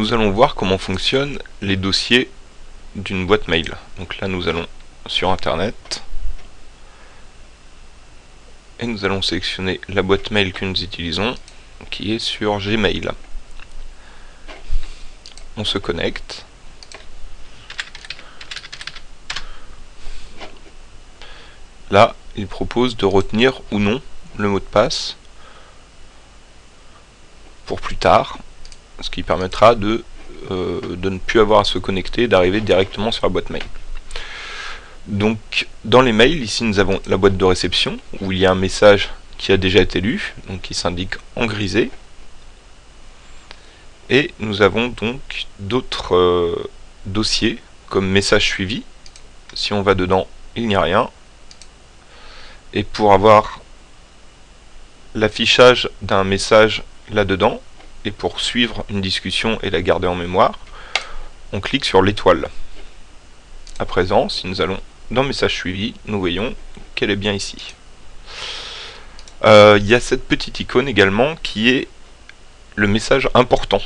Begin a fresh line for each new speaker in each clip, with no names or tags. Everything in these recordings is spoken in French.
nous allons voir comment fonctionnent les dossiers d'une boîte mail. Donc là, nous allons sur Internet et nous allons sélectionner la boîte mail que nous utilisons, qui est sur Gmail. On se connecte. Là, il propose de retenir ou non le mot de passe pour plus tard, ce qui permettra de, euh, de ne plus avoir à se connecter, d'arriver directement sur la boîte mail. Donc dans les mails, ici nous avons la boîte de réception, où il y a un message qui a déjà été lu, donc qui s'indique en grisé. Et nous avons donc d'autres euh, dossiers, comme message suivi. Si on va dedans, il n'y a rien. Et pour avoir l'affichage d'un message là-dedans, et pour suivre une discussion et la garder en mémoire, on clique sur l'étoile. À présent, si nous allons dans message suivi, nous voyons qu'elle est bien ici. Euh, il y a cette petite icône également qui est le message important.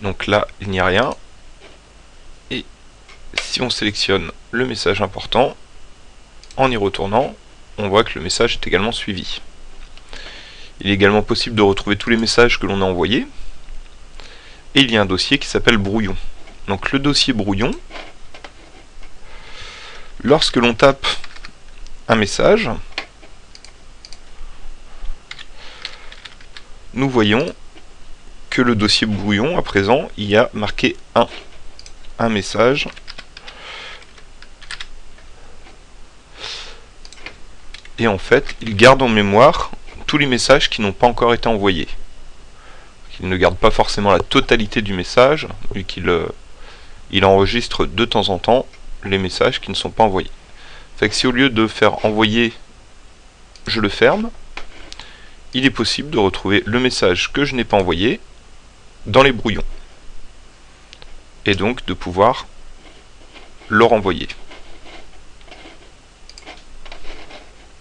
Donc là, il n'y a rien. Et si on sélectionne le message important, en y retournant, on voit que le message est également suivi. Il est également possible de retrouver tous les messages que l'on a envoyés. Et il y a un dossier qui s'appelle brouillon. Donc le dossier brouillon, lorsque l'on tape un message, nous voyons que le dossier brouillon, à présent, il y a marqué 1. Un message et en fait il garde en mémoire les messages qui n'ont pas encore été envoyés. Il ne garde pas forcément la totalité du message, vu qu'il euh, il enregistre de temps en temps les messages qui ne sont pas envoyés. Fait que si au lieu de faire envoyer, je le ferme, il est possible de retrouver le message que je n'ai pas envoyé dans les brouillons. Et donc de pouvoir le renvoyer.